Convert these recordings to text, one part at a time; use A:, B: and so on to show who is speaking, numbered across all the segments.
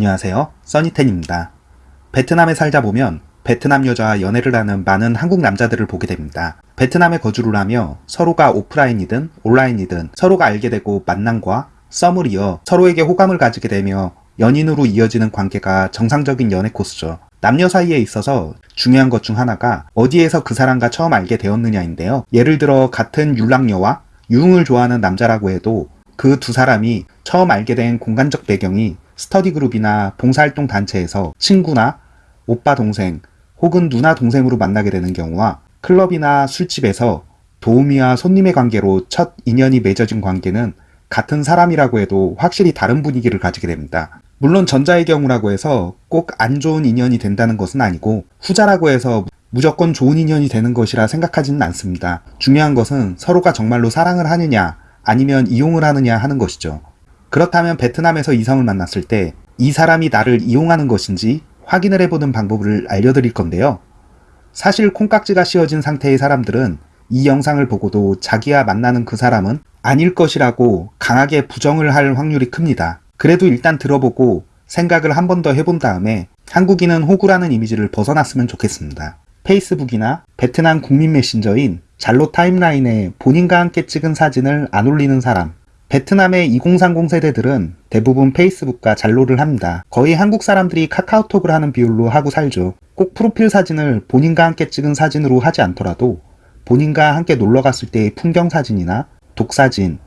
A: 안녕하세요. 써니텐입니다. 베트남에 살다 보면 베트남 여자와 연애를 하는 많은 한국 남자들을 보게 됩니다. 베트남에 거주를 하며 서로가 오프라인이든 온라인이든 서로가 알게 되고 만남과 썸을 이어 서로에게 호감을 가지게 되며 연인으로 이어지는 관계가 정상적인 연애 코스죠. 남녀 사이에 있어서 중요한 것 중 하나가 어디에서 그 사람과 처음 알게 되었느냐인데요. 예를 들어 같은 율랑녀와 유흥을 좋아하는 남자라고 해도 그 두 사람이 처음 알게 된 공간적 배경이 스터디 그룹이나 봉사활동 단체에서 친구나 오빠 동생 혹은 누나 동생으로 만나게 되는 경우와 클럽이나 술집에서 도우미와 손님의 관계로 첫 인연이 맺어진 관계는 같은 사람이라고 해도 확실히 다른 분위기를 가지게 됩니다. 물론 전자의 경우라고 해서 꼭 안 좋은 인연이 된다는 것은 아니고 후자라고 해서 무조건 좋은 인연이 되는 것이라 생각하지는 않습니다. 중요한 것은 서로가 정말로 사랑을 하느냐 아니면 이용을 하느냐 하는 것이죠. 그렇다면 베트남에서 이성을 만났을 때 이 사람이 나를 이용하는 것인지 확인을 해보는 방법을 알려드릴 건데요. 사실 콩깍지가 씌워진 상태의 사람들은 이 영상을 보고도 자기와 만나는 그 사람은 아닐 것이라고 강하게 부정을 할 확률이 큽니다. 그래도 일단 들어보고 생각을 한 번 더 해본 다음에 한국인은 호구라는 이미지를 벗어났으면 좋겠습니다. 페이스북이나 베트남 국민 메신저인 잘로 타임라인에 본인과 함께 찍은 사진을 안 올리는 사람 베트남의 2030 세대들은 대부분 페이스북과 잘로를 합니다. 거의 한국 사람들이 카카오톡을 하는 비율로 하고 살죠. 꼭 프로필 사진을 본인과 함께 찍은 사진으로 하지 않더라도 본인과 함께 놀러 갔을 때의 풍경 사진이나 독사진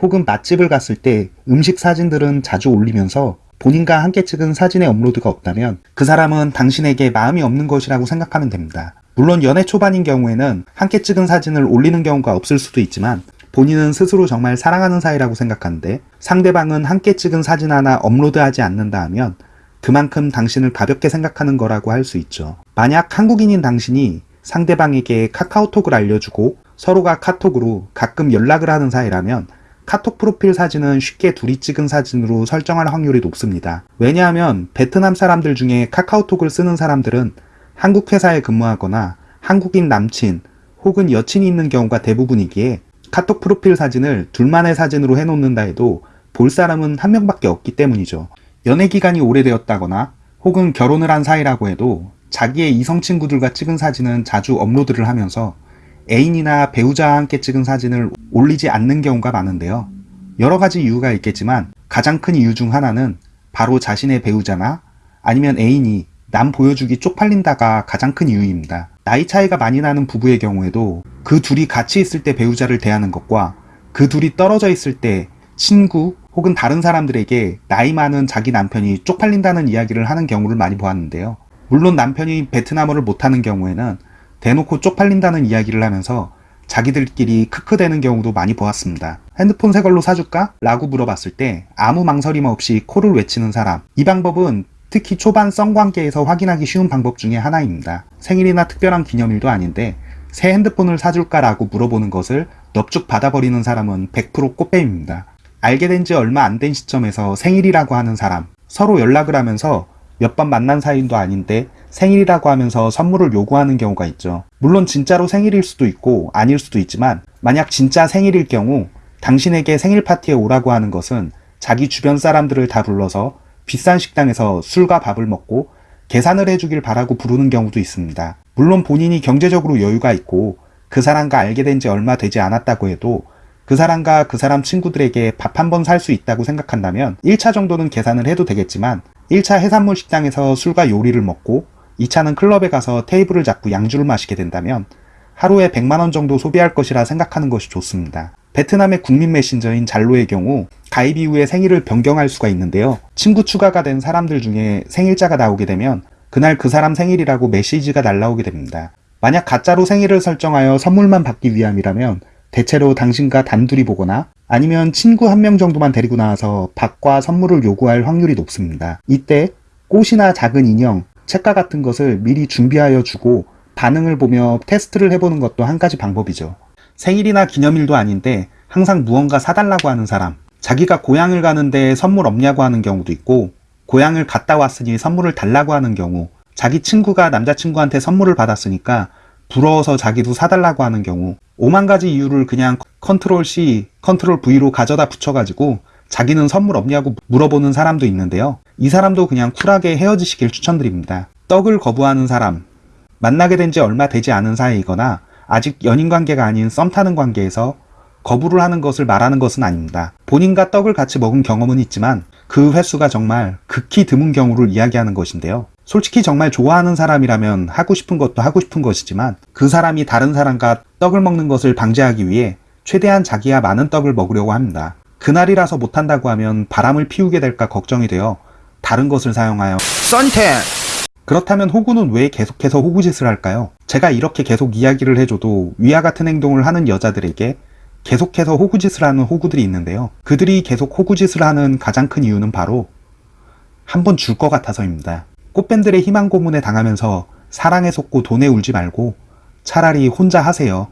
A: 혹은 맛집을 갔을 때 음식 사진들은 자주 올리면서 본인과 함께 찍은 사진의 업로드가 없다면 그 사람은 당신에게 마음이 없는 것이라고 생각하면 됩니다. 물론 연애 초반인 경우에는 함께 찍은 사진을 올리는 경우가 없을 수도 있지만 본인은 스스로 정말 사랑하는 사이라고 생각하는데 상대방은 함께 찍은 사진 하나 업로드하지 않는다 하면 그만큼 당신을 가볍게 생각하는 거라고 할 수 있죠. 만약 한국인인 당신이 상대방에게 카카오톡을 알려주고 서로가 카톡으로 가끔 연락을 하는 사이라면 카톡 프로필 사진은 쉽게 둘이 찍은 사진으로 설정할 확률이 높습니다. 왜냐하면 베트남 사람들 중에 카카오톡을 쓰는 사람들은 한국 회사에 근무하거나 한국인 남친 혹은 여친이 있는 경우가 대부분이기에 카톡 프로필 사진을 둘만의 사진으로 해놓는다 해도 볼 사람은 한 명밖에 없기 때문이죠. 연애 기간이 오래되었다거나 혹은 결혼을 한 사이라고 해도 자기의 이성 친구들과 찍은 사진은 자주 업로드를 하면서 애인이나 배우자와 함께 찍은 사진을 올리지 않는 경우가 많은데요. 여러 가지 이유가 있겠지만 가장 큰 이유 중 하나는 바로 자신의 배우자나 아니면 애인이 남 보여주기 쪽팔린다가 가장 큰 이유입니다. 나이 차이가 많이 나는 부부의 경우에도 그 둘이 같이 있을 때 배우자를 대하는 것과 그 둘이 떨어져 있을 때 친구 혹은 다른 사람들에게 나이 많은 자기 남편이 쪽팔린다는 이야기를 하는 경우를 많이 보았는데요. 물론 남편이 베트남어를 못하는 경우에는 대놓고 쪽팔린다는 이야기를 하면서 자기들끼리 크크대는 경우도 많이 보았습니다. 핸드폰 새 걸로 사줄까? 라고 물어봤을 때 아무 망설임 없이 코를 외치는 사람 이 방법은 특히 초반 썸관계에서 확인하기 쉬운 방법 중에 하나입니다. 생일이나 특별한 기념일도 아닌데 새 핸드폰을 사줄까 라고 물어보는 것을 넙죽 받아버리는 사람은 100% 꽃뱀입니다. 알게 된 지 얼마 안 된 시점에서 생일이라고 하는 사람 서로 연락을 하면서 몇 번 만난 사이도 아닌데 생일이라고 하면서 선물을 요구하는 경우가 있죠. 물론 진짜로 생일일 수도 있고 아닐 수도 있지만 만약 진짜 생일일 경우 당신에게 생일 파티에 오라고 하는 것은 자기 주변 사람들을 다 불러서 비싼 식당에서 술과 밥을 먹고 계산을 해주길 바라고 부르는 경우도 있습니다. 물론 본인이 경제적으로 여유가 있고 그 사람과 알게 된 지 얼마 되지 않았다고 해도 그 사람과 그 사람 친구들에게 밥 한 번 살 수 있다고 생각한다면 1차 정도는 계산을 해도 되겠지만 1차 해산물 식당에서 술과 요리를 먹고 2차는 클럽에 가서 테이블을 잡고 양주를 마시게 된다면 하루에 100만원 정도 소비할 것이라 생각하는 것이 좋습니다. 베트남의 국민 메신저인 잘로의 경우 가입 이후에 생일을 변경할 수가 있는데요. 친구 추가가 된 사람들 중에 생일자가 나오게 되면 그날 그 사람 생일이라고 메시지가 날라오게 됩니다. 만약 가짜로 생일을 설정하여 선물만 받기 위함이라면 대체로 당신과 단둘이 보거나 아니면 친구 한 명 정도만 데리고 나와서 밥과 선물을 요구할 확률이 높습니다. 이때 꽃이나 작은 인형, 책과 같은 것을 미리 준비하여 주고 반응을 보며 테스트를 해보는 것도 한 가지 방법이죠. 생일이나 기념일도 아닌데 항상 무언가 사달라고 하는 사람 자기가 고향을 가는데 선물 없냐고 하는 경우도 있고 고향을 갔다 왔으니 선물을 달라고 하는 경우 자기 친구가 남자친구한테 선물을 받았으니까 부러워서 자기도 사달라고 하는 경우 오만 가지 이유를 그냥 control C, control V로 가져다 붙여가지고 자기는 선물 없냐고 물어보는 사람도 있는데요. 이 사람도 그냥 쿨하게 헤어지시길 추천드립니다. 떡을 거부하는 사람, 만나게 된 지 얼마 되지 않은 사이이거나 아직 연인 관계가 아닌 썸 타는 관계에서 거부를 하는 것을 말하는 것은 아닙니다. 본인과 떡을 같이 먹은 경험은 있지만 그 횟수가 정말 극히 드문 경우를 이야기하는 것인데요. 솔직히 정말 좋아하는 사람이라면 하고 싶은 것도 하고 싶은 것이지만 그 사람이 다른 사람과 떡을 먹는 것을 방지하기 위해 최대한 자기야 많은 떡을 먹으려고 합니다. 그날이라서 못한다고 하면 바람을 피우게 될까 걱정이 되어 다른 것을 사용하여
B: 썬텐
A: 그렇다면 호구는 왜 계속해서 호구짓을 할까요? 제가 이렇게 계속 이야기를 해줘도 위와 같은 행동을 하는 여자들에게 계속해서 호구짓을 하는 호구들이 있는데요. 그들이 계속 호구짓을 하는 가장 큰 이유는 바로 한번 줄 것 같아서입니다. 꽃밴들의 희망 고문에 당하면서 사랑에 속고 돈에 울지 말고 차라리 혼자 하세요.